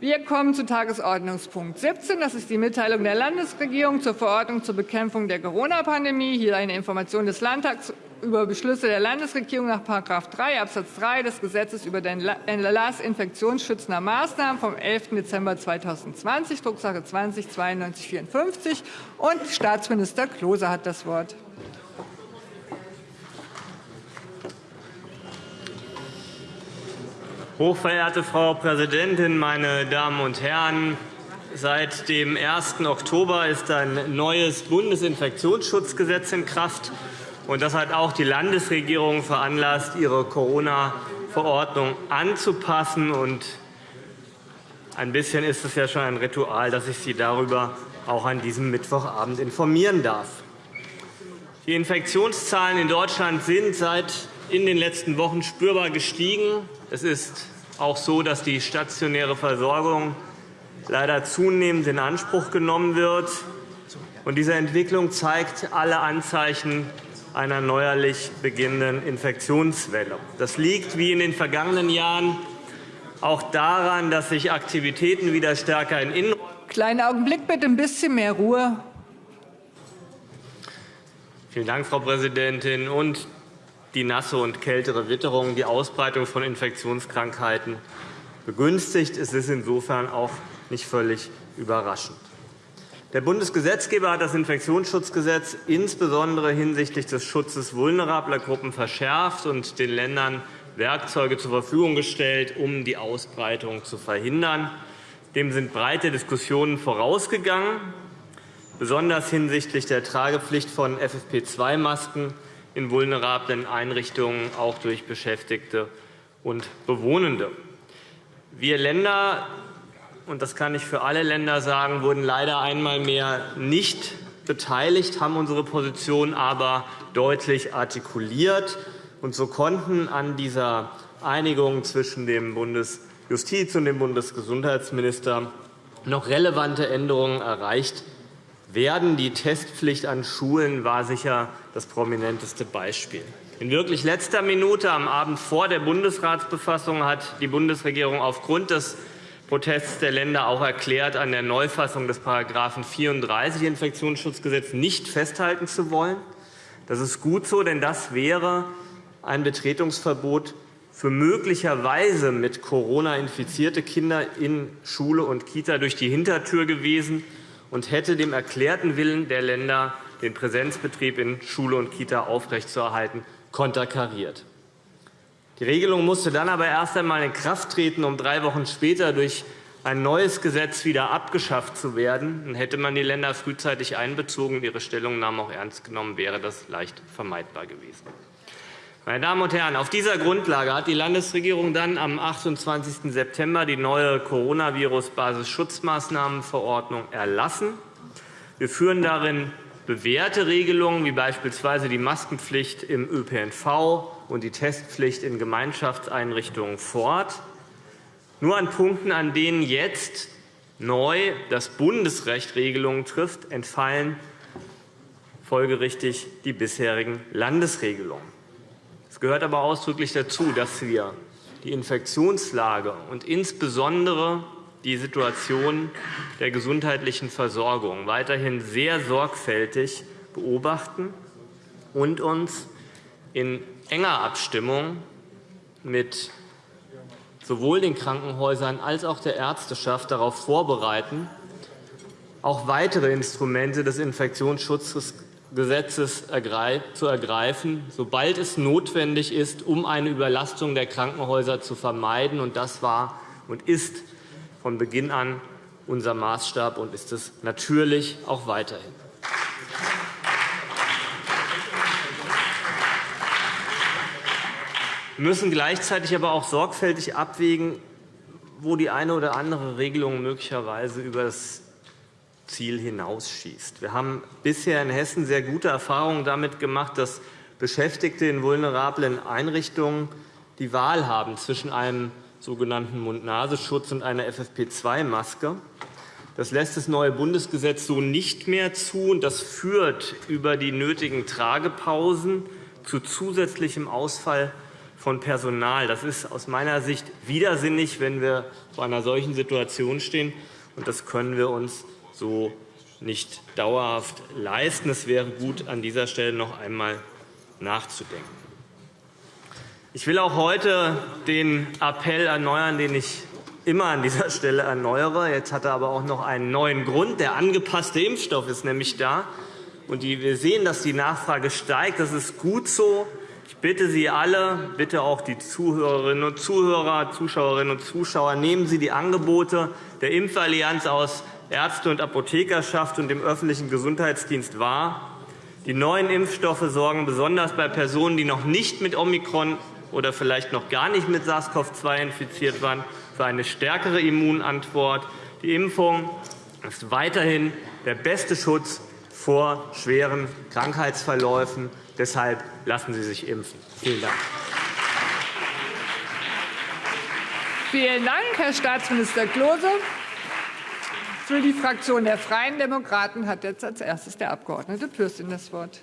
Wir kommen zu Tagesordnungspunkt 17. Das ist die Mitteilung der Landesregierung zur Verordnung zur Bekämpfung der Corona-Pandemie. Hier eine Information des Landtags über Beschlüsse der Landesregierung nach § 3 Abs. 3 des Gesetzes über den Erlass infektionsschützender Maßnahmen vom 11. Dezember 2020, Drucksache 20 9254. Und Staatsminister Klose hat das Wort. Hochverehrte Frau Präsidentin, meine Damen und Herren! Seit dem 1. Oktober ist ein neues Bundesinfektionsschutzgesetz in Kraft. das hat auch die Landesregierung veranlasst, ihre Corona-Verordnung anzupassen. ein bisschen ist es ja schon ein Ritual, dass ich Sie darüber auch an diesem Mittwochabend informieren darf. Die Infektionszahlen in Deutschland sind seit in den letzten Wochen spürbar gestiegen. Es ist auch so, dass die stationäre Versorgung leider zunehmend in Anspruch genommen wird. Diese Entwicklung zeigt alle Anzeichen einer neuerlich beginnenden Infektionswelle. Das liegt wie in den vergangenen Jahren auch daran, dass sich Aktivitäten wieder stärker in Innenräumen Kleinen Augenblick bitte, ein bisschen mehr Ruhe. Vielen Dank, Frau Präsidentin. Und die nasse und kältere Witterung die Ausbreitung von Infektionskrankheiten begünstigt. Es ist insofern auch nicht völlig überraschend. Der Bundesgesetzgeber hat das Infektionsschutzgesetz insbesondere hinsichtlich des Schutzes vulnerabler Gruppen verschärft und den Ländern Werkzeuge zur Verfügung gestellt, um die Ausbreitung zu verhindern. Dem sind breite Diskussionen vorausgegangen, besonders hinsichtlich der Tragepflicht von FFP2-Masken in vulnerablen Einrichtungen, auch durch Beschäftigte und Bewohnende. Wir Länder und das kann ich für alle Länder sagen, wurden leider einmal mehr nicht beteiligt, haben unsere Position aber deutlich artikuliert. Und so konnten an dieser Einigung zwischen dem Bundesjustiz- und dem Bundesgesundheitsminister noch relevante Änderungen erreicht werden. Die Testpflicht an Schulen war sicher das prominenteste Beispiel. In wirklich letzter Minute am Abend vor der Bundesratsbefassung hat die Bundesregierung aufgrund des Protests der Länder auch erklärt, an der Neufassung des § 34 Infektionsschutzgesetz nicht festhalten zu wollen. Das ist gut so, denn das wäre ein Betretungsverbot für möglicherweise mit Corona infizierte Kinder in Schule und Kita durch die Hintertür gewesen und hätte dem erklärten Willen der Länder, den Präsenzbetrieb in Schule und Kita aufrechtzuerhalten, konterkariert. Die Regelung musste dann aber erst einmal in Kraft treten, um drei Wochen später durch ein neues Gesetz wieder abgeschafft zu werden. Hätte man die Länder frühzeitig einbezogen und ihre Stellungnahmen auch ernst genommen, wäre das leicht vermeidbar gewesen. Meine Damen und Herren, auf dieser Grundlage hat die Landesregierung dann am 28. September die neue Coronavirus-Basisschutzmaßnahmenverordnung erlassen. Wir führen darin bewährte Regelungen, wie beispielsweise die Maskenpflicht im ÖPNV und die Testpflicht in Gemeinschaftseinrichtungen fort. Nur an Punkten, an denen jetzt neu das Bundesrecht Regelungen trifft, entfallen folgerichtig die bisherigen Landesregelungen. Es gehört aber ausdrücklich dazu, dass wir die Infektionslage und insbesondere die Situation der gesundheitlichen Versorgung weiterhin sehr sorgfältig beobachten und uns in enger Abstimmung mit sowohl den Krankenhäusern als auch der Ärzteschaft darauf vorbereiten, auch weitere Instrumente des Infektionsschutzes Gesetzes zu ergreifen, sobald es notwendig ist, um eine Überlastung der Krankenhäuser zu vermeiden. Das war und ist von Beginn an unser Maßstab und ist es natürlich auch weiterhin. Wir müssen gleichzeitig aber auch sorgfältig abwägen, wo die eine oder andere Regelung möglicherweise über das Ziel hinausschießt. Wir haben bisher in Hessen sehr gute Erfahrungen damit gemacht, dass Beschäftigte in vulnerablen Einrichtungen die Wahl haben zwischen einem sogenannten Mund-Nasenschutz und einer FFP2-Maske. Das lässt das neue Bundesgesetz so nicht mehr zu. Das führt über die nötigen Tragepausen zu zusätzlichem Ausfall von Personal. Das ist aus meiner Sicht widersinnig, wenn wir vor einer solchen Situation stehen. Und das können wir uns so nicht dauerhaft leisten. Es wäre gut, an dieser Stelle noch einmal nachzudenken. Ich will auch heute den Appell erneuern, den ich immer an dieser Stelle erneuere. Jetzt hat er aber auch noch einen neuen Grund. Der angepasste Impfstoff ist nämlich da. Und wir sehen, dass die Nachfrage steigt. Das ist gut so. Ich bitte Sie alle, bitte auch die Zuhörerinnen und Zuhörer, Zuschauerinnen und Zuschauer, nehmen Sie die Angebote der Impfallianz aus Ärzte- und Apothekerschaft und dem öffentlichen Gesundheitsdienst wahr. Die neuen Impfstoffe sorgen besonders bei Personen, die noch nicht mit Omikron oder vielleicht noch gar nicht mit SARS-CoV-2 infiziert waren, für eine stärkere Immunantwort. Die Impfung ist weiterhin der beste Schutz vor schweren Krankheitsverläufen. Deshalb lassen Sie sich impfen. Vielen Dank. Vielen Dank, Herr Staatsminister Klose. Für die Fraktion der Freien Demokraten hat jetzt als erstes der Abg. Pürsün das Wort.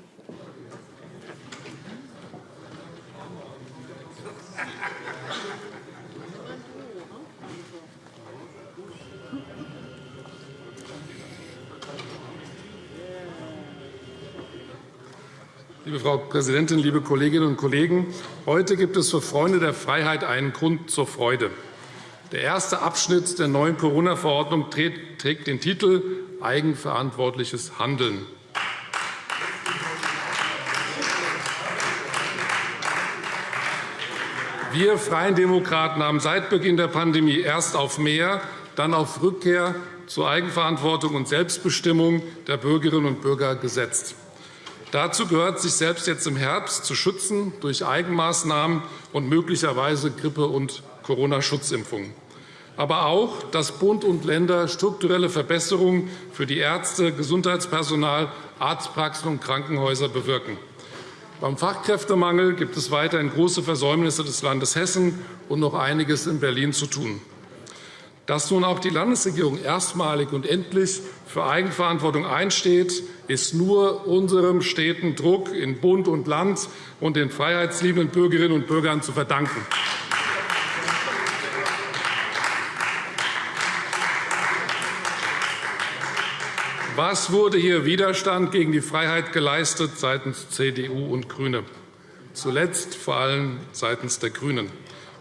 Liebe Frau Präsidentin, liebe Kolleginnen und Kollegen! Heute gibt es für Freunde der Freiheit einen Grund zur Freude. Der erste Abschnitt der neuen Corona-Verordnung trägt den Titel Eigenverantwortliches Handeln. Wir Freien Demokraten haben seit Beginn der Pandemie erst auf mehr, dann auf Rückkehr zur Eigenverantwortung und Selbstbestimmung der Bürgerinnen und Bürger gesetzt. Dazu gehört, sich selbst jetzt im Herbst zu schützen durch Eigenmaßnahmen und möglicherweise Grippe- und Corona-Schutzimpfungen. Aber auch, dass Bund und Länder strukturelle Verbesserungen für die Ärzte, Gesundheitspersonal, Arztpraxen und Krankenhäuser bewirken. Beim Fachkräftemangel gibt es weiterhin große Versäumnisse des Landes Hessen und noch einiges in Berlin zu tun. Dass nun auch die Landesregierung erstmalig und endlich für Eigenverantwortung einsteht, ist nur unserem steten Druck in Bund und Land und den freiheitsliebenden Bürgerinnen und Bürgern zu verdanken. Was wurde hier Widerstand gegen die Freiheit geleistet seitens CDU und GRÜNE? Zuletzt vor allem seitens der GRÜNEN.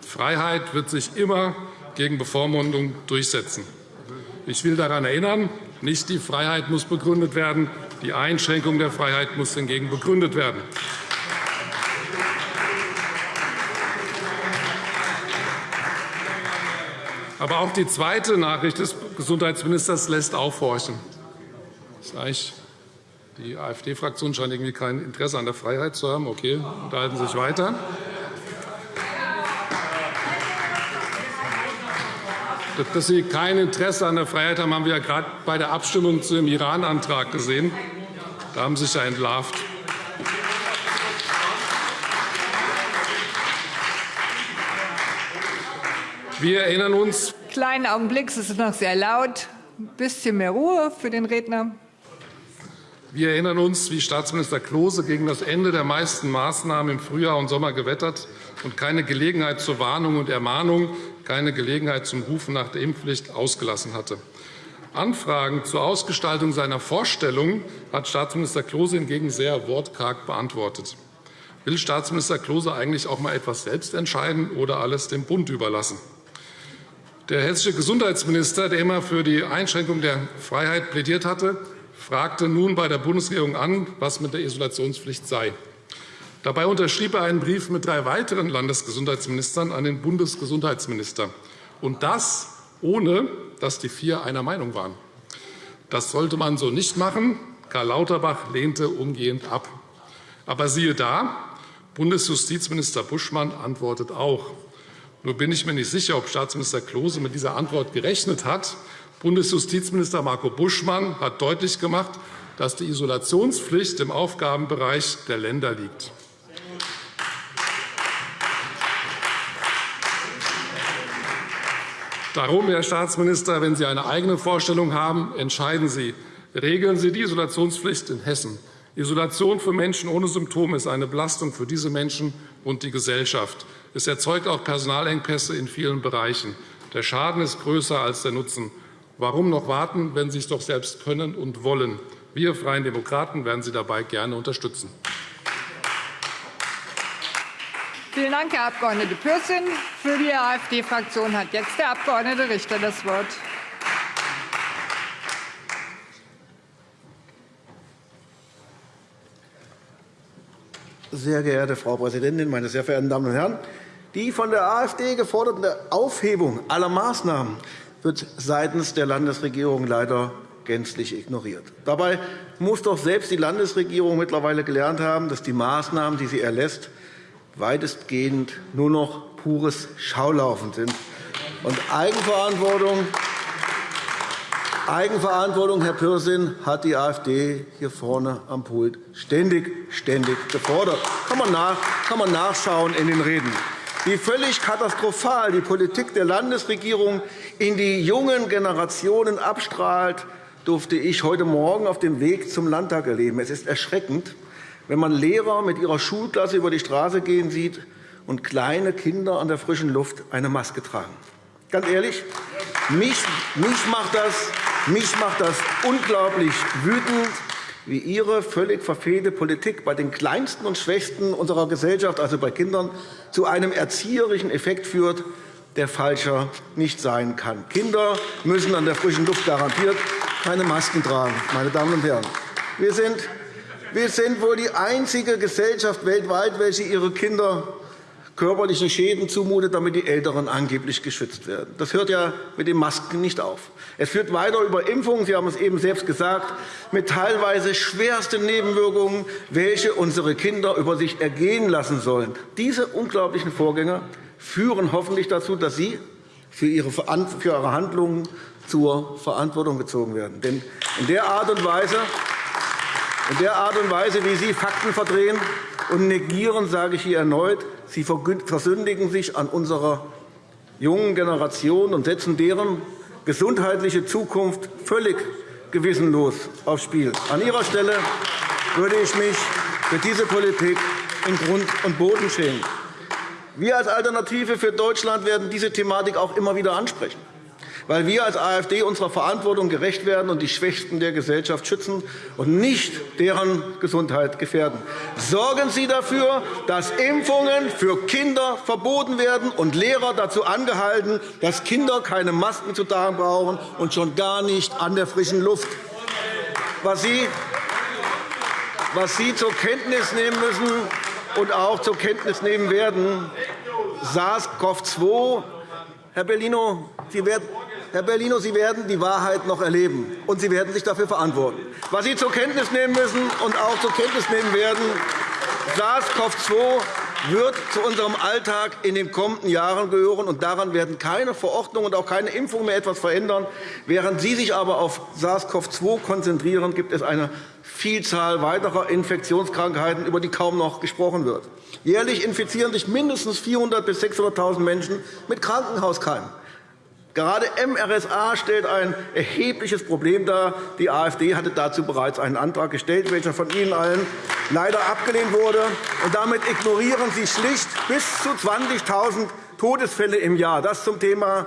Freiheit wird sich immer gegen Bevormundung durchsetzen. Ich will daran erinnern, nicht die Freiheit muss begründet werden, die Einschränkung der Freiheit muss hingegen begründet werden. Aber auch die zweite Nachricht des Gesundheitsministers lässt aufhorchen. Die AfD-Fraktion scheint irgendwie kein Interesse an der Freiheit zu haben. Okay, unterhalten Sie sich weiter. Dass Sie kein Interesse an der Freiheit haben, haben wir ja gerade bei der Abstimmung zu dem Iran-Antrag gesehen. Da haben Sie sich ja entlarvt. Wir erinnern uns. Kleinen Augenblick, es ist noch sehr laut. Ein bisschen mehr Ruhe für den Redner. Wir erinnern uns, wie Staatsminister Klose gegen das Ende der meisten Maßnahmen im Frühjahr und Sommer gewettert und keine Gelegenheit zur Warnung und Ermahnung, keine Gelegenheit zum Rufen nach der Impfpflicht ausgelassen hatte. Anfragen zur Ausgestaltung seiner Vorstellungen hat Staatsminister Klose hingegen sehr wortkarg beantwortet. Will Staatsminister Klose eigentlich auch einmal etwas selbst entscheiden oder alles dem Bund überlassen? Der hessische Gesundheitsminister, der immer für die Einschränkung der Freiheit plädiert hatte, fragte nun bei der Bundesregierung an, was mit der Isolationspflicht sei. Dabei unterschrieb er einen Brief mit drei weiteren Landesgesundheitsministern an den Bundesgesundheitsminister, und das ohne, dass die vier einer Meinung waren. Das sollte man so nicht machen. Karl Lauterbach lehnte umgehend ab. Aber siehe da, Bundesjustizminister Buschmann antwortet auch. Nur bin ich mir nicht sicher, ob Staatsminister Klose mit dieser Antwort gerechnet hat. Bundesjustizminister Marco Buschmann hat deutlich gemacht, dass die Isolationspflicht im Aufgabenbereich der Länder liegt. Darum, Herr Staatsminister, wenn Sie eine eigene Vorstellung haben, entscheiden Sie. Regeln Sie die Isolationspflicht in Hessen. Isolation für Menschen ohne Symptome ist eine Belastung für diese Menschen und die Gesellschaft. Es erzeugt auch Personalengpässe in vielen Bereichen. Der Schaden ist größer als der Nutzen. Warum noch warten, wenn Sie es doch selbst können und wollen? Wir Freien Demokraten werden Sie dabei gerne unterstützen. Vielen Dank, Herr Abg. Pürsün. Für die AfD-Fraktion hat jetzt der Abg. Richter das Wort. Sehr geehrte Frau Präsidentin, meine sehr verehrten Damen und Herren! Die von der AfD geforderte Aufhebung aller Maßnahmen wird seitens der Landesregierung leider gänzlich ignoriert. Dabei muss doch selbst die Landesregierung mittlerweile gelernt haben, dass die Maßnahmen, die sie erlässt, weitestgehend nur noch pures Schaulaufen sind. Und Eigenverantwortung, Eigenverantwortung, Herr Pürsün, hat die AfD hier vorne am Pult ständig, ständig gefordert. Kann man, nach, kann man nachschauen in den Reden. Wie völlig katastrophal die Politik der Landesregierung in die jungen Generationen abstrahlt, durfte ich heute Morgen auf dem Weg zum Landtag erleben. Es ist erschreckend, wenn man Lehrer mit ihrer Schulklasse über die Straße gehen sieht und kleine Kinder an der frischen Luft eine Maske tragen. Ganz ehrlich, mich, mich, macht, das, mich macht das unglaublich wütend, wie Ihre völlig verfehlte Politik bei den Kleinsten und Schwächsten unserer Gesellschaft, also bei Kindern, zu einem erzieherischen Effekt führt, der falscher nicht sein kann. Kinder müssen an der frischen Luft garantiert keine Masken tragen. Meine Damen und Herren. Wir sind wir sind wohl die einzige Gesellschaft weltweit, welche ihre Kinder körperliche Schäden zumutet, damit die Älteren angeblich geschützt werden. Das hört ja mit den Masken nicht auf. Es führt weiter über Impfungen, Sie haben es eben selbst gesagt, mit teilweise schwersten Nebenwirkungen, welche unsere Kinder über sich ergehen lassen sollen. Diese unglaublichen Vorgänge führen hoffentlich dazu, dass Sie für Ihre Handlungen zur Verantwortung gezogen werden. Denn in der Art und Weise in der Art und Weise, wie Sie Fakten verdrehen und negieren, sage ich hier erneut, Sie versündigen sich an unserer jungen Generation und setzen deren gesundheitliche Zukunft völlig gewissenlos aufs Spiel. An Ihrer Stelle würde ich mich für diese Politik in Grund und Boden schämen. Wir als Alternative für Deutschland werden diese Thematik auch immer wieder ansprechen weil wir als AfD unserer Verantwortung gerecht werden und die Schwächsten der Gesellschaft schützen und nicht deren Gesundheit gefährden. Sorgen Sie dafür, dass Impfungen für Kinder verboten werden und Lehrer dazu angehalten, dass Kinder keine Masken zu tragen brauchen und schon gar nicht an der frischen Luft. Was Sie, was Sie zur Kenntnis nehmen müssen und auch zur Kenntnis nehmen werden, SARS-CoV-2 Herr Bellino, Sie werden Herr Bellino, Sie werden die Wahrheit noch erleben, und Sie werden sich dafür verantworten. Was Sie zur Kenntnis nehmen müssen und auch zur Kenntnis nehmen werden, SARS-CoV-2 wird zu unserem Alltag in den kommenden Jahren gehören. und Daran werden keine Verordnungen und auch keine Impfungen mehr etwas verändern. Während Sie sich aber auf SARS-CoV-2 konzentrieren, gibt es eine Vielzahl weiterer Infektionskrankheiten, über die kaum noch gesprochen wird. Jährlich infizieren sich mindestens 400.000 bis 600.000 Menschen mit Krankenhauskeimen. Gerade MRSA stellt ein erhebliches Problem dar. Die AfD hatte dazu bereits einen Antrag gestellt, welcher von Ihnen allen leider abgelehnt wurde. Damit ignorieren Sie schlicht bis zu 20.000 Todesfälle im Jahr. Das zum Thema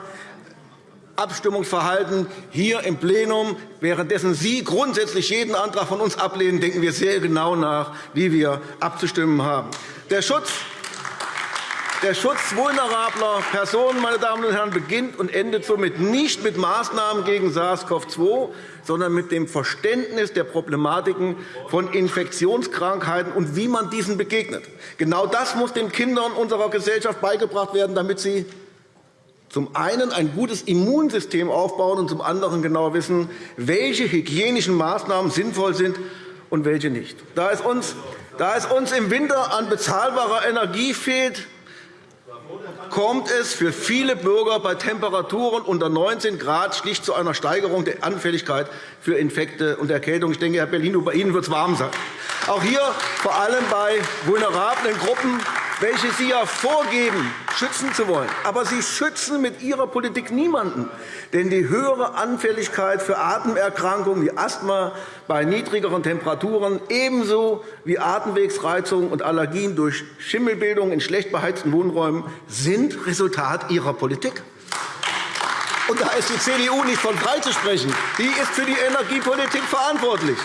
Abstimmungsverhalten hier im Plenum. Währenddessen Sie grundsätzlich jeden Antrag von uns ablehnen, denken wir sehr genau nach, wie wir abzustimmen haben. Der Schutz der Schutz vulnerabler Personen meine Damen und Herren, beginnt und endet somit nicht mit Maßnahmen gegen SARS-CoV-2, sondern mit dem Verständnis der Problematiken von Infektionskrankheiten und wie man diesen begegnet. Genau das muss den Kindern unserer Gesellschaft beigebracht werden, damit sie zum einen ein gutes Immunsystem aufbauen und zum anderen genau wissen, welche hygienischen Maßnahmen sinnvoll sind und welche nicht. Da es uns, da es uns im Winter an bezahlbarer Energie fehlt, kommt es für viele Bürger bei Temperaturen unter 19 Grad schlicht zu einer Steigerung der Anfälligkeit für Infekte und Erkältung. Ich denke, Herr Bellino, bei Ihnen wird es warm sein. Auch hier vor allem bei vulnerablen Gruppen welche Sie ja vorgeben, schützen zu wollen. Aber Sie schützen mit Ihrer Politik niemanden. Denn die höhere Anfälligkeit für Atemerkrankungen wie Asthma bei niedrigeren Temperaturen ebenso wie Atemwegsreizungen und Allergien durch Schimmelbildung in schlecht beheizten Wohnräumen sind Resultat Ihrer Politik. Und da ist die CDU nicht von freizusprechen. Die ist für die Energiepolitik verantwortlich.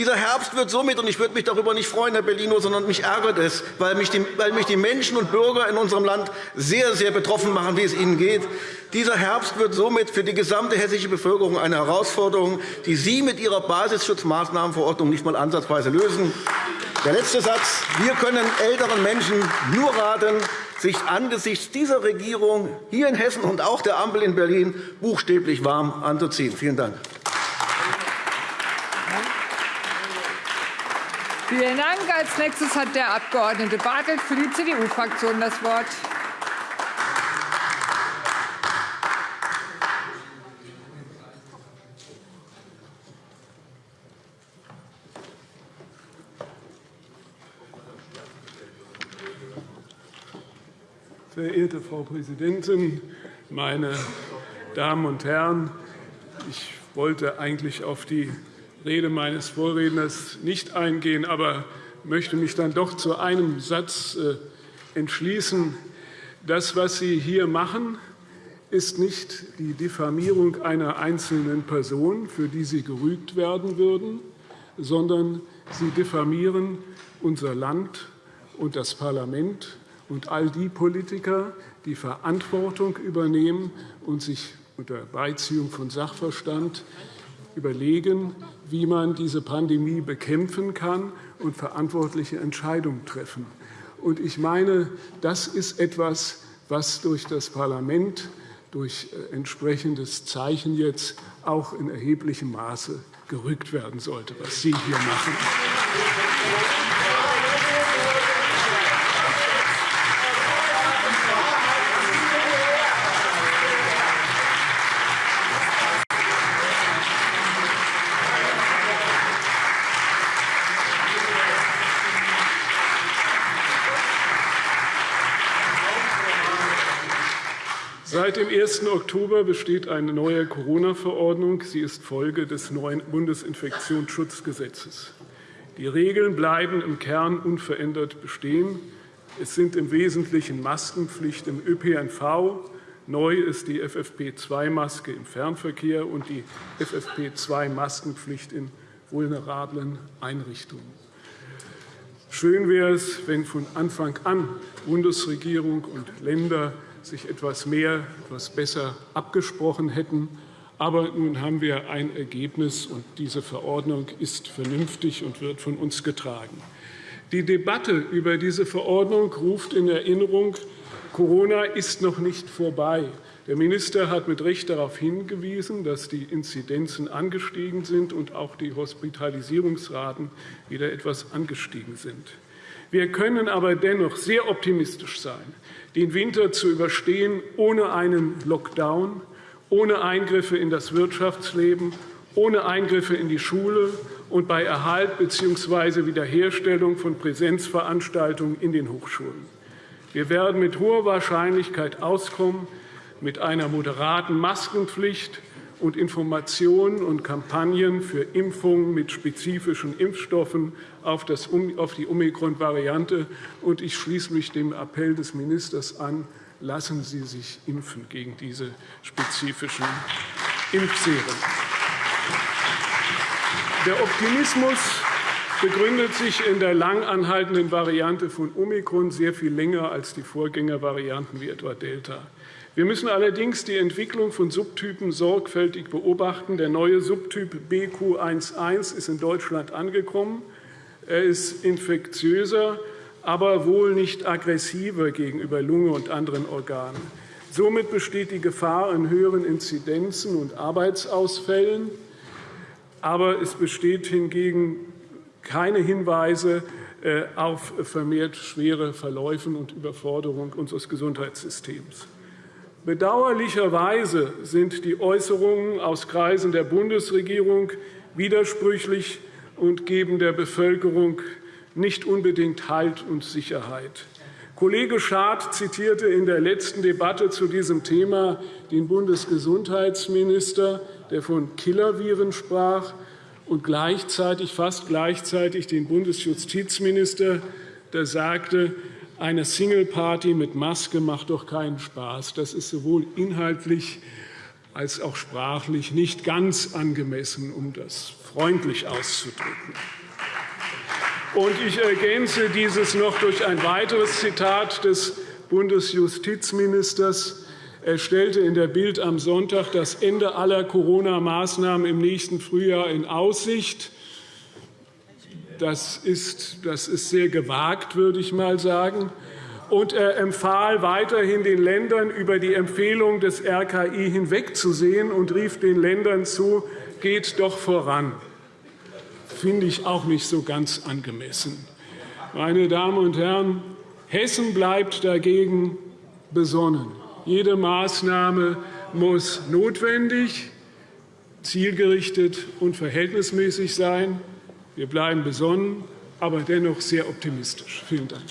Dieser Herbst wird somit, und ich würde mich darüber nicht freuen, Herr Bellino, sondern mich ärgert es, weil mich, die, weil mich die Menschen und Bürger in unserem Land sehr, sehr betroffen machen, wie es ihnen geht. Dieser Herbst wird somit für die gesamte hessische Bevölkerung eine Herausforderung, die Sie mit Ihrer Basisschutzmaßnahmenverordnung nicht einmal ansatzweise lösen. Der letzte Satz. Wir können älteren Menschen nur raten, sich angesichts dieser Regierung hier in Hessen und auch der Ampel in Berlin buchstäblich warm anzuziehen. Vielen Dank. Vielen Dank. Als nächstes hat der Abg. Bartelt für die CDU-Fraktion das Wort. Verehrte Frau Präsidentin, meine Damen und Herren! Ich wollte eigentlich auf die Rede meines Vorredners nicht eingehen, aber möchte mich dann doch zu einem Satz äh, entschließen. Das, was Sie hier machen, ist nicht die Diffamierung einer einzelnen Person, für die Sie gerügt werden würden, sondern Sie diffamieren unser Land und das Parlament und all die Politiker, die Verantwortung übernehmen und sich unter Beiziehung von Sachverstand überlegen, wie man diese Pandemie bekämpfen kann und verantwortliche Entscheidungen treffen. Und ich meine, das ist etwas, was durch das Parlament, durch äh, entsprechendes Zeichen jetzt auch in erheblichem Maße gerückt werden sollte, was Sie hier machen. 1. Oktober besteht eine neue Corona-Verordnung. Sie ist Folge des neuen Bundesinfektionsschutzgesetzes. Die Regeln bleiben im Kern unverändert bestehen. Es sind im Wesentlichen Maskenpflicht im ÖPNV. Neu ist die FFP2-Maske im Fernverkehr und die FFP2-Maskenpflicht in vulnerablen Einrichtungen. Schön wäre es, wenn von Anfang an Bundesregierung und Länder sich etwas mehr, etwas besser abgesprochen hätten. Aber nun haben wir ein Ergebnis, und diese Verordnung ist vernünftig und wird von uns getragen. Die Debatte über diese Verordnung ruft in Erinnerung, Corona ist noch nicht vorbei. Der Minister hat mit Recht darauf hingewiesen, dass die Inzidenzen angestiegen sind und auch die Hospitalisierungsraten wieder etwas angestiegen sind. Wir können aber dennoch sehr optimistisch sein, den Winter zu überstehen ohne einen Lockdown, ohne Eingriffe in das Wirtschaftsleben, ohne Eingriffe in die Schule und bei Erhalt bzw. Wiederherstellung von Präsenzveranstaltungen in den Hochschulen. Wir werden mit hoher Wahrscheinlichkeit auskommen mit einer moderaten Maskenpflicht, und Informationen und Kampagnen für Impfungen mit spezifischen Impfstoffen auf, die Omikron-Variante. ich schließe mich dem Appell des Ministers an, lassen Sie sich impfen gegen diese spezifischen Impfserien. Der Optimismus begründet sich in der lang anhaltenden Variante von Omikron sehr viel länger als die Vorgängervarianten wie etwa Delta. Wir müssen allerdings die Entwicklung von Subtypen sorgfältig beobachten. Der neue Subtyp BQ11 ist in Deutschland angekommen. Er ist infektiöser, aber wohl nicht aggressiver gegenüber Lunge und anderen Organen. Somit besteht die Gefahr an höheren Inzidenzen und Arbeitsausfällen. Aber es besteht hingegen keine Hinweise äh, auf vermehrt schwere Verläufe und Überforderung unseres Gesundheitssystems. Bedauerlicherweise sind die Äußerungen aus Kreisen der Bundesregierung widersprüchlich und geben der Bevölkerung nicht unbedingt Halt und Sicherheit. Kollege Schad zitierte in der letzten Debatte zu diesem Thema den Bundesgesundheitsminister, der von Killerviren sprach, und gleichzeitig, fast gleichzeitig den Bundesjustizminister, der sagte, eine Single-Party mit Maske macht doch keinen Spaß. Das ist sowohl inhaltlich als auch sprachlich nicht ganz angemessen, um das freundlich auszudrücken. Und ich ergänze dieses noch durch ein weiteres Zitat des Bundesjustizministers. Er stellte in der Bild am Sonntag das Ende aller Corona-Maßnahmen im nächsten Frühjahr in Aussicht. Das ist, das ist sehr gewagt, würde ich mal sagen. Und er empfahl weiterhin den Ländern, über die Empfehlung des RKI hinwegzusehen und rief den Ländern zu, geht doch voran finde ich auch nicht so ganz angemessen. Meine Damen und Herren, Hessen bleibt dagegen besonnen. Jede Maßnahme muss notwendig, zielgerichtet und verhältnismäßig sein. Wir bleiben besonnen, aber dennoch sehr optimistisch. Vielen Dank.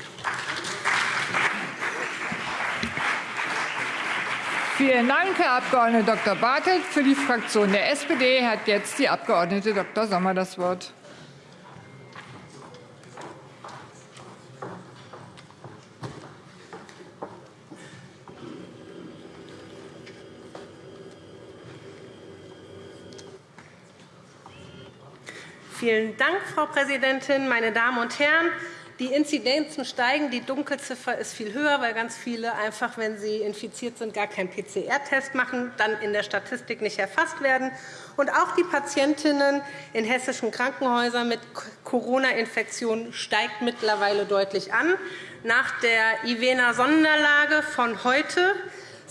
Vielen Dank, Herr Abg. Dr. Bartelt. Für die Fraktion der SPD hat jetzt die Abg. Dr. Sommer das Wort. Vielen Dank, Frau Präsidentin, meine Damen und Herren! Die Inzidenzen steigen, die Dunkelziffer ist viel höher, weil ganz viele einfach, wenn sie infiziert sind, gar keinen PCR-Test machen, dann in der Statistik nicht erfasst werden. Und auch die Patientinnen in hessischen Krankenhäusern mit Corona-Infektionen steigt mittlerweile deutlich an. Nach der Ivena-Sonderlage von heute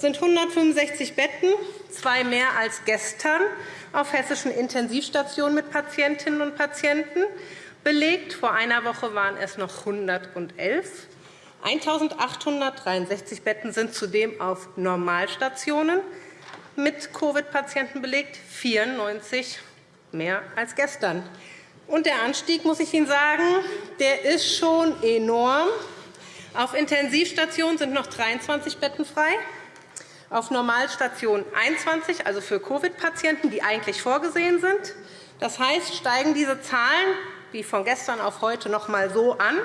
sind 165 Betten, zwei mehr als gestern, auf hessischen Intensivstationen mit Patientinnen und Patienten belegt. Vor einer Woche waren es noch 111. 1.863 Betten sind zudem auf Normalstationen mit Covid-Patienten belegt, 94 mehr als gestern. Und der Anstieg, muss ich Ihnen sagen, der ist schon enorm. Auf Intensivstationen sind noch 23 Betten frei auf Normalstation 21, also für Covid-Patienten, die eigentlich vorgesehen sind. Das heißt, steigen diese Zahlen wie von gestern auf heute noch einmal so an,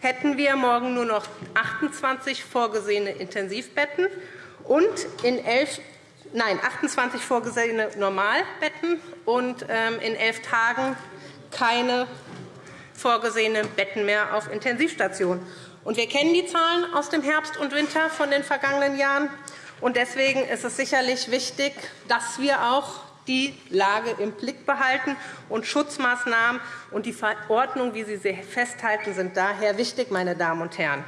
hätten wir morgen nur noch 28 vorgesehene Intensivbetten und in elf, nein, 28 vorgesehene Normalbetten und ähm, in elf Tagen keine vorgesehenen Betten mehr auf Intensivstationen. wir kennen die Zahlen aus dem Herbst und Winter von den vergangenen Jahren. Deswegen ist es sicherlich wichtig, dass wir auch die Lage im Blick behalten. Und Schutzmaßnahmen und die Verordnung, wie Sie sie festhalten, sind daher wichtig, meine Damen und Herren.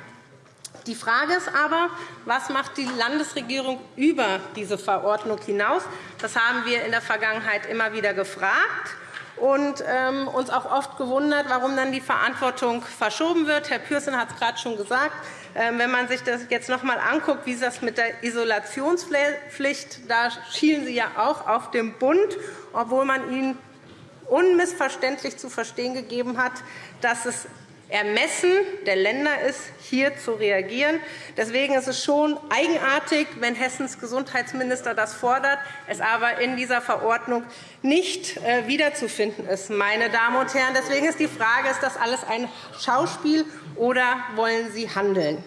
Die Frage ist aber, was macht die Landesregierung über diese Verordnung hinaus? Das haben wir in der Vergangenheit immer wieder gefragt und ähm, uns auch oft gewundert, warum dann die Verantwortung verschoben wird. Herr Pürsün hat es gerade schon gesagt. Ähm, wenn man sich das jetzt noch einmal anguckt, wie das mit der Isolationspflicht, da schielen Sie ja auch auf den Bund, obwohl man ihnen unmissverständlich zu verstehen gegeben hat, dass es Ermessen der Länder ist, hier zu reagieren. Deswegen ist es schon eigenartig, wenn Hessens Gesundheitsminister das fordert, es aber in dieser Verordnung nicht äh, wiederzufinden ist. Meine Damen und Herren. Deswegen ist die Frage, ist das alles ein Schauspiel oder wollen Sie handeln?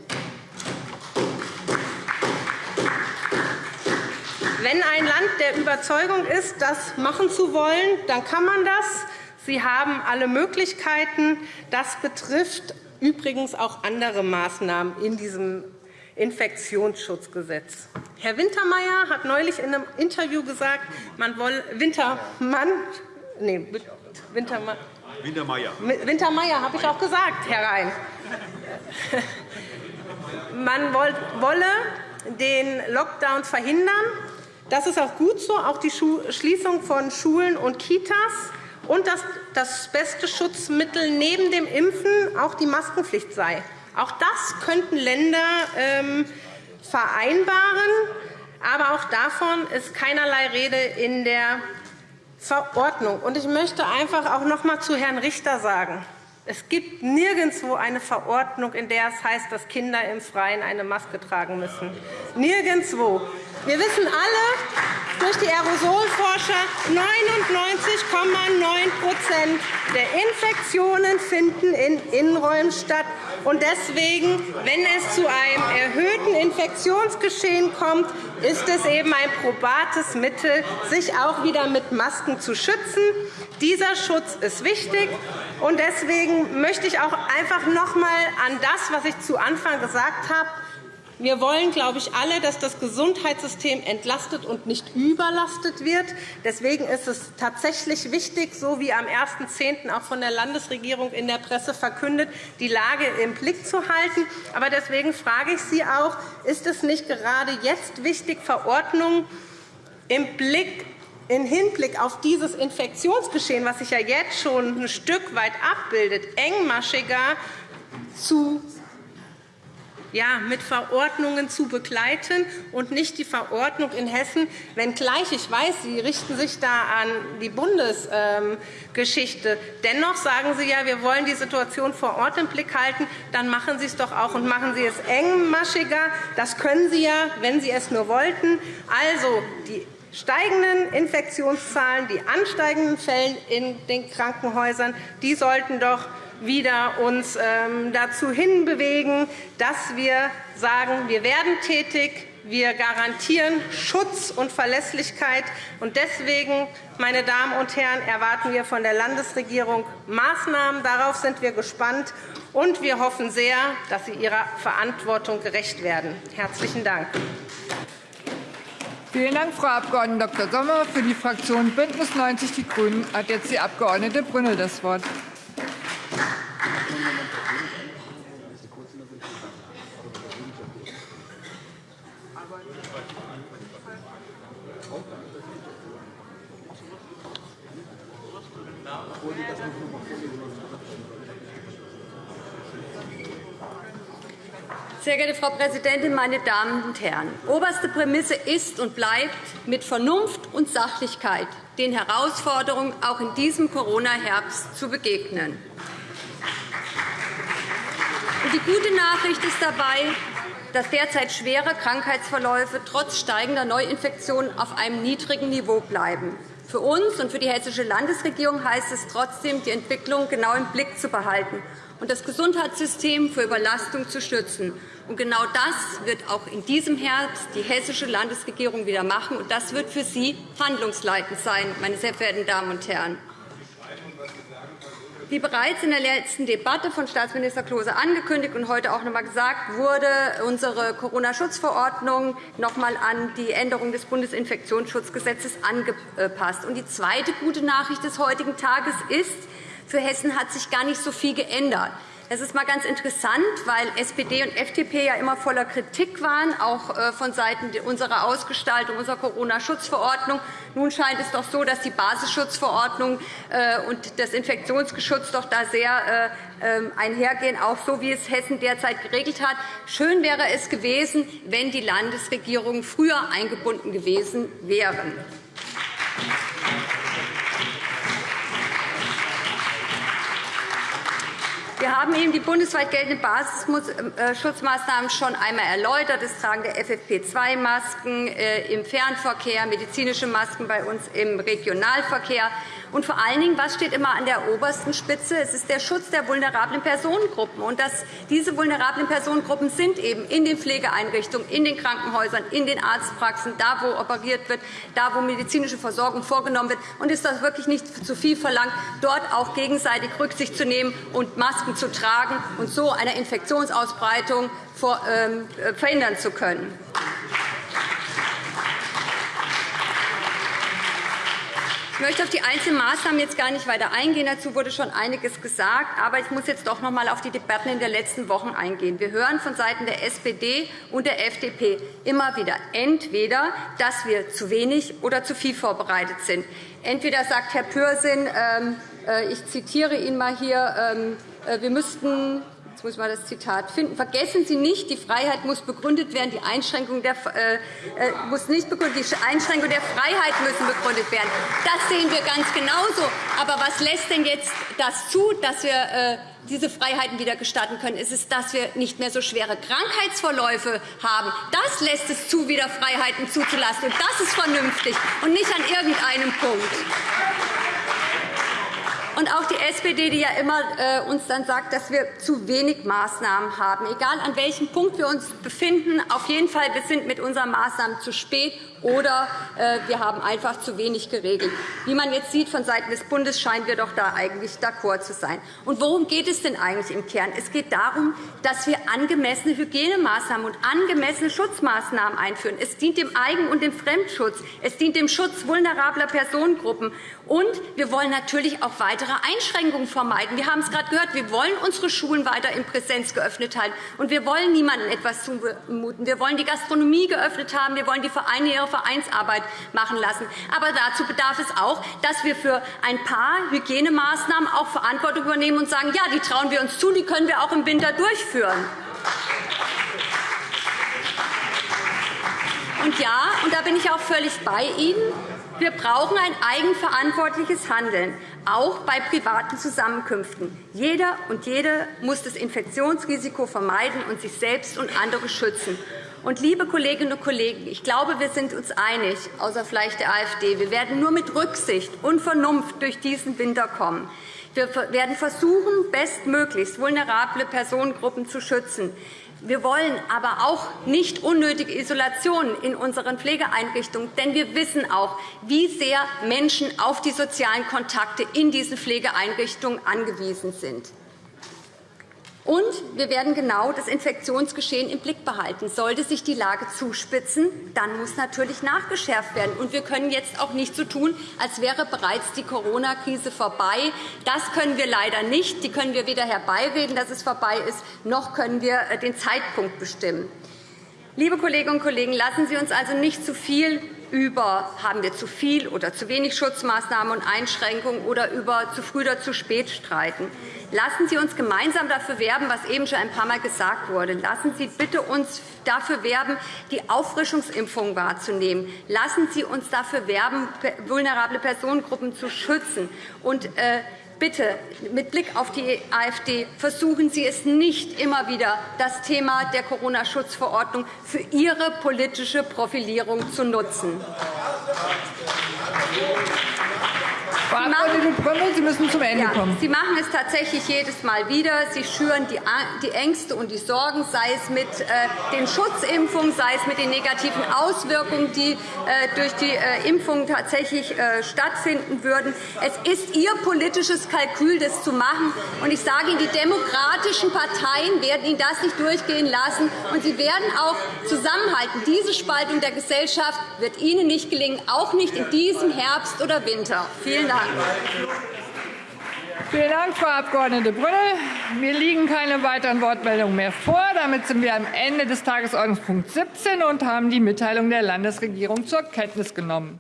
Wenn ein Land der Überzeugung ist, das machen zu wollen, dann kann man das. Sie haben alle Möglichkeiten. Das betrifft übrigens auch andere Maßnahmen in diesem Infektionsschutzgesetz. Herr Wintermeyer hat neulich in einem Interview gesagt, man wolle Wintermann, nee, Wintermann, Wintermeyer. Wintermeyer habe ich auch gesagt, Herr Rhein. Man wolle den Lockdown verhindern. Das ist auch gut so, auch die Schließung von Schulen und Kitas und dass das beste Schutzmittel neben dem Impfen auch die Maskenpflicht sei. Auch das könnten Länder ähm, vereinbaren. Aber auch davon ist keinerlei Rede in der Verordnung. ich möchte einfach auch noch einmal zu Herrn Richter sagen, Es gibt nirgendwo eine Verordnung, in der es heißt, dass Kinder im Freien eine Maske tragen müssen. Nirgendwo. Wir wissen alle durch die Aerosolforscher, 99,9% der Infektionen finden in Innenräumen statt. Und deswegen, wenn es zu einem erhöhten Infektionsgeschehen kommt, ist es eben ein probates Mittel, sich auch wieder mit Masken zu schützen. Dieser Schutz ist wichtig. Und deswegen möchte ich auch einfach noch einmal an das, was ich zu Anfang gesagt habe, wir wollen, glaube ich, alle, dass das Gesundheitssystem entlastet und nicht überlastet wird. Deswegen ist es tatsächlich wichtig, so wie am 1.10. auch von der Landesregierung in der Presse verkündet, die Lage im Blick zu halten. Aber deswegen frage ich Sie auch, ist es nicht gerade jetzt wichtig, Verordnungen im Blick im Hinblick auf dieses Infektionsgeschehen, was sich ja jetzt schon ein Stück weit abbildet, engmaschiger zu ja, mit Verordnungen zu begleiten und nicht die Verordnung in Hessen, wenngleich ich weiß, Sie richten sich da an die Bundesgeschichte. Dennoch sagen Sie ja, wir wollen die Situation vor Ort im Blick halten. Dann machen Sie es doch auch und machen Sie es engmaschiger. Das können Sie ja, wenn Sie es nur wollten. Also, die steigenden Infektionszahlen, die ansteigenden Fälle in den Krankenhäusern, die sollten doch wieder uns ähm, dazu hinbewegen, dass wir sagen, wir werden tätig, wir garantieren Schutz und Verlässlichkeit. Und deswegen, meine Damen und Herren, erwarten wir von der Landesregierung Maßnahmen. Darauf sind wir gespannt. Und wir hoffen sehr, dass Sie Ihrer Verantwortung gerecht werden. – Herzlichen Dank. Vielen Dank, Frau Abg. Dr. Sommer. Für die Fraktion BÜNDNIS 90 die GRÜNEN hat jetzt die Abg. Brünnel das Wort. Sehr geehrte Frau Präsidentin, meine Damen und Herren! Oberste Prämisse ist und bleibt, mit Vernunft und Sachlichkeit den Herausforderungen auch in diesem Corona-Herbst zu begegnen. Die gute Nachricht ist dabei, dass derzeit schwere Krankheitsverläufe trotz steigender Neuinfektionen auf einem niedrigen Niveau bleiben. Für uns und für die Hessische Landesregierung heißt es trotzdem, die Entwicklung genau im Blick zu behalten und das Gesundheitssystem vor Überlastung zu schützen. Und genau das wird auch in diesem Herbst die Hessische Landesregierung wieder machen. Und das wird für Sie handlungsleitend sein, meine sehr verehrten Damen und Herren. Wie bereits in der letzten Debatte von Staatsminister Klose angekündigt und heute auch noch einmal gesagt, wurde unsere Corona-Schutzverordnung noch einmal an die Änderung des Bundesinfektionsschutzgesetzes angepasst. Die zweite gute Nachricht des heutigen Tages ist, für Hessen hat sich gar nicht so viel geändert. Das ist mal ganz interessant, weil SPD und FDP ja immer voller Kritik waren, auch äh, von Seiten unserer Ausgestaltung unserer Corona-Schutzverordnung. Nun scheint es doch so, dass die Basisschutzverordnung äh, und das Infektionsgeschutz doch da sehr äh, ähm, einhergehen, auch so wie es Hessen derzeit geregelt hat. Schön wäre es gewesen, wenn die Landesregierungen früher eingebunden gewesen wären. Wir haben Ihnen die bundesweit geltenden Basisschutzmaßnahmen schon einmal erläutert. Das Tragen der FFP2-Masken äh, im Fernverkehr, medizinische Masken bei uns im Regionalverkehr. Und vor allen Dingen, was steht immer an der obersten Spitze? Es ist der Schutz der vulnerablen Personengruppen. Und dass diese vulnerablen Personengruppen sind eben in den Pflegeeinrichtungen, in den Krankenhäusern, in den Arztpraxen, da, wo operiert wird, da, wo medizinische Versorgung vorgenommen wird. Und ist das wirklich nicht zu viel verlangt, dort auch gegenseitig Rücksicht zu nehmen und Masken zu tragen und so eine Infektionsausbreitung ähm, äh, verhindern zu können? Ich möchte auf die einzelnen Maßnahmen jetzt gar nicht weiter eingehen. Dazu wurde schon einiges gesagt. Aber ich muss jetzt doch noch einmal auf die Debatten in den letzten Wochen eingehen. Wir hören vonseiten der SPD und der FDP immer wieder entweder, dass wir zu wenig oder zu viel vorbereitet sind. Entweder sagt Herr Pürsün, ähm, äh, ich zitiere ihn mal hier, ähm, äh, wir müssten jetzt muss ich mal das Zitat finden. Vergessen Sie nicht, die Freiheit muss begründet werden, die Einschränkung der, äh, äh, muss nicht begründet, die Einschränkung der Freiheit müssen begründet werden. Das sehen wir ganz genauso. Aber was lässt denn jetzt das zu, dass wir äh, diese Freiheiten wieder gestatten können? Ist es, dass wir nicht mehr so schwere Krankheitsverläufe haben? Das lässt es zu, wieder Freiheiten zuzulassen. Und das ist vernünftig und nicht an irgendeinem Punkt. Und auch die SPD, die ja immer äh, uns dann sagt, dass wir zu wenig Maßnahmen haben. Egal an welchem Punkt wir uns befinden, auf jeden Fall, wir sind mit unseren Maßnahmen zu spät oder äh, wir haben einfach zu wenig geregelt. Wie man jetzt sieht, von Seiten des Bundes scheinen wir doch da eigentlich d'accord zu sein. Und worum geht es denn eigentlich im Kern? Es geht darum, dass wir angemessene Hygienemaßnahmen und angemessene Schutzmaßnahmen einführen. Es dient dem Eigen- und dem Fremdschutz. Es dient dem Schutz vulnerabler Personengruppen. Und wir wollen natürlich auch weitere Einschränkungen vermeiden. Wir haben es gerade gehört. Wir wollen unsere Schulen weiter in Präsenz geöffnet halten. Und wir wollen niemandem etwas zumuten. Wir wollen die Gastronomie geöffnet haben. Wir wollen die Vereine ihre Vereinsarbeit machen lassen. Aber dazu bedarf es auch, dass wir für ein paar Hygienemaßnahmen auch Verantwortung übernehmen und sagen, ja, die trauen wir uns zu, die können wir auch im Winter durchführen. Und ja, und da bin ich auch völlig bei Ihnen, wir brauchen ein eigenverantwortliches Handeln, auch bei privaten Zusammenkünften. Jeder und jede muss das Infektionsrisiko vermeiden und sich selbst und andere schützen. Und, liebe Kolleginnen und Kollegen, ich glaube, wir sind uns einig, außer vielleicht der AfD. Wir werden nur mit Rücksicht und Vernunft durch diesen Winter kommen. Wir werden versuchen, bestmöglichst vulnerable Personengruppen zu schützen. Wir wollen aber auch nicht unnötige Isolationen in unseren Pflegeeinrichtungen, denn wir wissen auch, wie sehr Menschen auf die sozialen Kontakte in diesen Pflegeeinrichtungen angewiesen sind. Und wir werden genau das Infektionsgeschehen im Blick behalten. Sollte sich die Lage zuspitzen, dann muss natürlich nachgeschärft werden. Und wir können jetzt auch nicht so tun, als wäre bereits die Corona-Krise vorbei. Das können wir leider nicht. Die können wir weder herbeireden, dass es vorbei ist, noch können wir äh, den Zeitpunkt bestimmen. Liebe Kolleginnen und Kollegen, lassen Sie uns also nicht zu viel über haben wir zu viel oder zu wenig Schutzmaßnahmen und Einschränkungen oder über zu früh oder zu spät streiten. Lassen Sie uns gemeinsam dafür werben, was eben schon ein paar Mal gesagt wurde. Lassen Sie bitte uns dafür werben, die Auffrischungsimpfung wahrzunehmen. Lassen Sie uns dafür werben, vulnerable Personengruppen zu schützen. Und, äh, Bitte, mit Blick auf die AfD, versuchen Sie es nicht immer wieder, das Thema der Corona-Schutzverordnung für Ihre politische Profilierung zu nutzen. Frau Abg. Brümmel, Sie müssen zum Ende kommen. Sie machen es tatsächlich jedes Mal wieder. Sie schüren die Ängste und die Sorgen, sei es mit äh, den Schutzimpfungen, sei es mit den negativen Auswirkungen, die äh, durch die äh, Impfung tatsächlich stattfinden würden. Es ist Ihr politisches Kalkül, das zu machen. Und ich sage Ihnen, die demokratischen Parteien werden Ihnen das nicht durchgehen lassen. Und sie werden auch zusammenhalten. Diese Spaltung der Gesellschaft wird Ihnen nicht gelingen, auch nicht in diesem Herbst oder Winter. Vielen Dank. Vielen Dank, Frau Abg. Brünnel. Mir liegen keine weiteren Wortmeldungen mehr vor. Damit sind wir am Ende des Tagesordnungspunkts 17 und haben die Mitteilung der Landesregierung zur Kenntnis genommen.